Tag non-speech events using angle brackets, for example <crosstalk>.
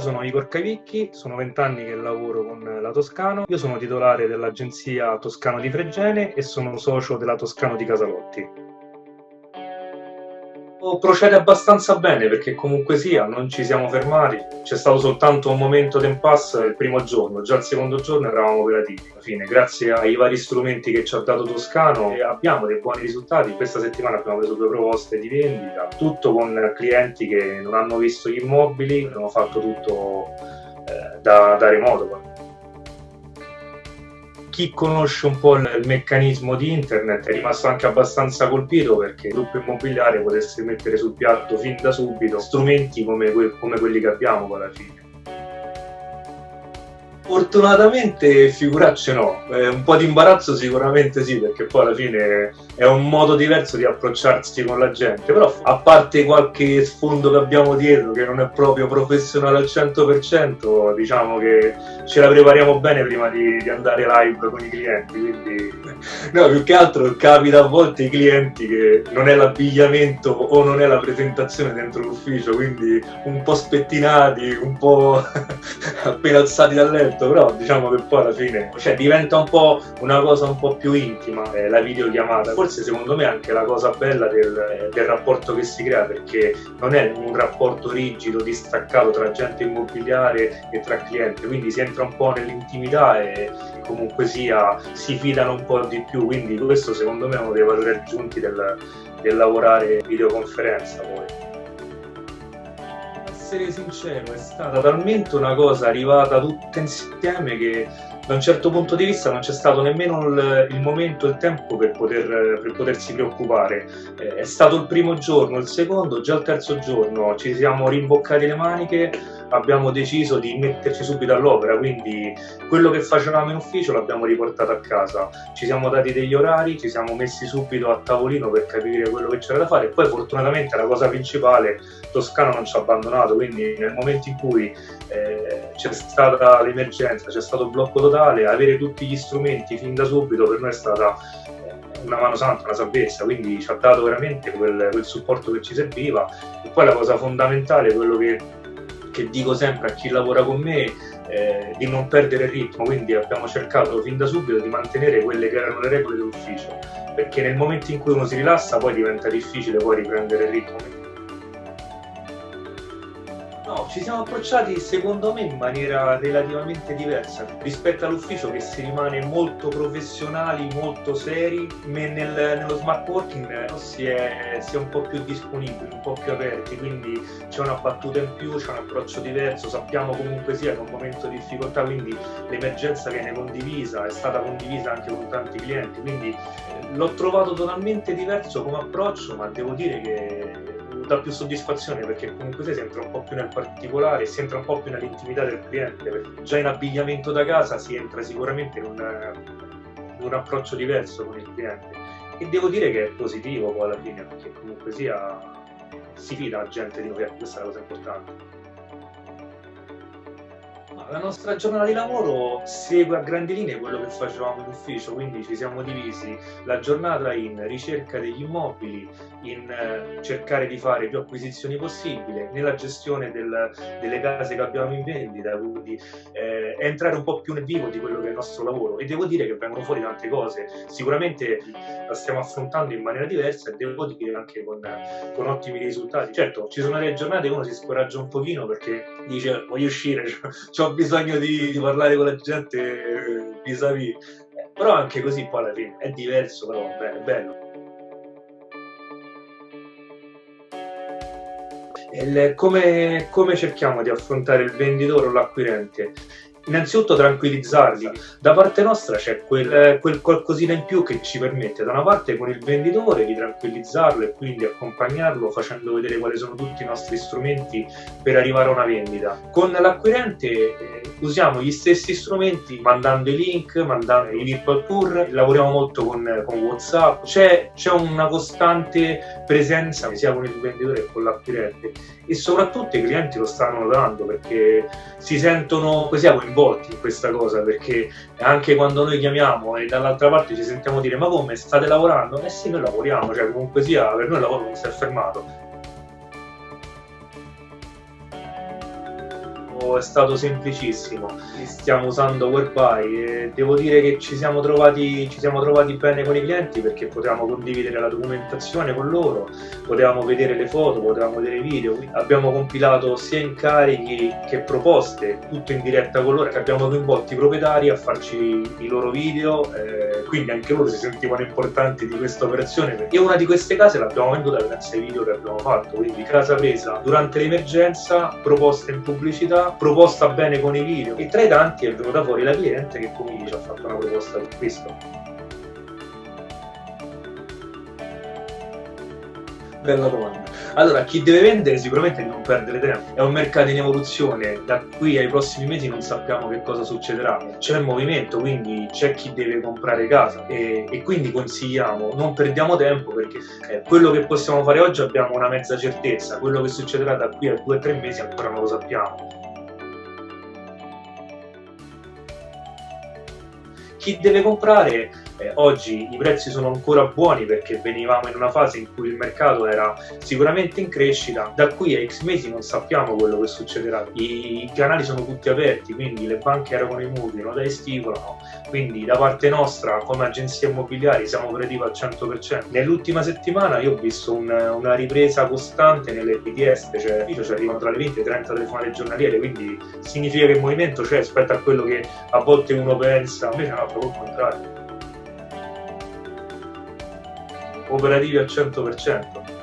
io sono Igor Cavicchi, sono vent'anni che lavoro con la Toscano, io sono titolare dell'agenzia Toscano di Fregene e sono socio della Toscano di Casalotti procede abbastanza bene perché comunque sia non ci siamo fermati. C'è stato soltanto un momento d'impasse il primo giorno. Già il secondo giorno eravamo operativi alla fine. Grazie ai vari strumenti che ci ha dato Toscano abbiamo dei buoni risultati. Questa settimana abbiamo preso due proposte di vendita tutto con clienti che non hanno visto gli immobili abbiamo fatto tutto eh, da, da remoto chi conosce un po' il meccanismo di internet è rimasto anche abbastanza colpito perché il gruppo immobiliare potesse mettere sul piatto fin da subito strumenti come, que come quelli che abbiamo alla fine. Fortunatamente figuracce no, eh, un po' di imbarazzo sicuramente sì, perché poi alla fine è un modo diverso di approcciarsi con la gente, però a parte qualche sfondo che abbiamo dietro che non è proprio professionale al 100%, diciamo che ce la prepariamo bene prima di, di andare live con i clienti, quindi <laughs> no, più che altro capita a volte i clienti che non è l'abbigliamento o non è la presentazione dentro l'ufficio, quindi un po' spettinati, un po' <laughs> appena alzati dal letto detto, però diciamo che poi alla fine cioè, diventa un po' una cosa un po' più intima eh, la videochiamata. Forse secondo me è anche la cosa bella del, del, rapporto che si crea perché non è un rapporto rigido, distaccato tra agente immobiliare e tra cliente, quindi si entra un po' nell'intimità e comunque sia si fidano un po' di più, quindi questo secondo me è uno dei valori aggiunti del, del lavorare videoconferenza poi essere sincero, è stata talmente una cosa arrivata tutta insieme che da un certo punto di vista non c'è stato nemmeno il, il momento, il tempo per, poter, per potersi preoccupare. Eh, è stato il primo giorno, il secondo, già il terzo giorno ci siamo rimboccati le maniche, abbiamo deciso di metterci subito all'opera, quindi quello che facevamo in ufficio l'abbiamo riportato a casa. Ci siamo dati degli orari, ci siamo messi subito a tavolino per capire quello che c'era da fare e poi fortunatamente la cosa principale, Toscano non ci ha abbandonato, quindi nel momento in cui eh, c'è stata l'emergenza, c'è stato il blocco totale, totale, avere tutti gli strumenti fin da subito per noi è stata eh, una mano santa, una salvezza, quindi ci ha dato veramente quel, quel supporto che ci serviva. E poi la cosa fondamentale, quello che, che dico sempre a chi lavora con me, eh, di non perdere il ritmo, quindi abbiamo cercato fin da subito di mantenere quelle che erano le regole dell'ufficio, perché nel momento in cui uno si rilassa poi diventa difficile poi riprendere il ritmo No, ci siamo approcciati secondo me in maniera relativamente diversa rispetto all'ufficio che si rimane molto professionali, molto seri, nel, nello smart working si è, si è, un po' più disponibili, un po' più aperti, quindi c'è una battuta in più, c'è un approccio diverso, sappiamo comunque sia che è un momento di difficoltà, quindi l'emergenza viene condivisa, è stata condivisa anche con tanti clienti, quindi eh, l'ho trovato totalmente diverso come approccio, ma devo dire che dà più soddisfazione perché comunque si entra un po' più nel particolare, si entra un po' più nell'intimità del cliente, già in abbigliamento da casa si entra sicuramente in un, in un approccio diverso con il cliente e devo dire che è positivo poi alla fine perché comunque sia si fida la gente di noi, questa è la cosa importante. La nostra giornata di lavoro segue a grandi linee quello che facevamo in ufficio, quindi ci siamo divisi la giornata in ricerca degli immobili, in eh, cercare di fare più acquisizioni possibili, nella gestione del, delle case che abbiamo in vendita, quindi eh, entrare un po' più nel vivo di quello che è il nostro lavoro e devo dire che vengono fuori tante cose, sicuramente la stiamo affrontando in maniera diversa e devo dire anche con, con ottimi risultati. Certo, ci sono delle giornate che uno si scoraggia un pochino perché dice voglio uscire, <laughs> ho bisogno di, di parlare con la gente eh, vis-à-vis. -vis. Però anche così poi alla fine è diverso, però è bello. Il, come, come, cerchiamo di affrontare il venditore o l'acquirente? Innanzitutto tranquillizzarli. Da parte nostra c'è quel, eh, quel, qualcosina in più che ci permette da una parte con il venditore di tranquillizzarlo e quindi accompagnarlo facendo vedere quali sono tutti i nostri strumenti per arrivare a una vendita. Con l'acquirente eh, usiamo gli stessi strumenti mandando i link, mandando i virtual tour, lavoriamo molto con, con Whatsapp, c'è, una costante presenza sia con il venditore che con l'acquirente e soprattutto i clienti lo stanno notando perché si sentono così coinvolti in questa cosa perché anche quando noi chiamiamo e dall'altra parte ci sentiamo dire ma come state lavorando? Eh sì noi lavoriamo, cioè comunque sia per noi il lavoro non si è fermato è stato semplicissimo. Stiamo usando Whereby e devo dire che ci siamo, trovati, ci siamo trovati bene con i clienti perché potevamo condividere la documentazione con loro, potevamo vedere le foto, potevamo vedere i video. Abbiamo compilato sia incarichi che proposte, tutto in diretta con loro. Abbiamo coinvolto i proprietari a farci i loro video, eh, quindi anche loro si sentivano importanti di questa operazione. E una di queste case l'abbiamo venduta grazie ai video che abbiamo fatto, quindi casa presa durante l'emergenza, proposta in pubblicità, proposta bene con i video e tra i tanti è venuta fuori la cliente che come ci ha fatto una proposta di acquisto. Bella domanda. Allora, chi deve vendere sicuramente non perdere tempo. È un mercato in evoluzione, da qui ai prossimi mesi non sappiamo che cosa succederà. C'è il movimento, quindi c'è chi deve comprare casa e, e quindi consigliamo, non perdiamo tempo perché eh, quello che possiamo fare oggi abbiamo una mezza certezza, quello che succederà da qui a due o tre mesi ancora non lo sappiamo. Chi deve comprare eh, oggi i prezzi sono ancora buoni perché venivamo in una fase in cui il mercato era sicuramente in crescita, da qui a X mesi non sappiamo quello che succederà. I, canali sono tutti aperti, quindi le banche erano i mutui, non dai stipulano, quindi da parte nostra come agenzia immobiliari siamo operativi al 100%. Nell'ultima settimana io ho visto un, una ripresa costante nelle BTS, cioè ci arrivano tra le 20 e 30 telefonate giornaliere, quindi significa che il movimento c'è rispetto a quello che a volte uno pensa, invece no, proprio il contrario. Operativi al 100%.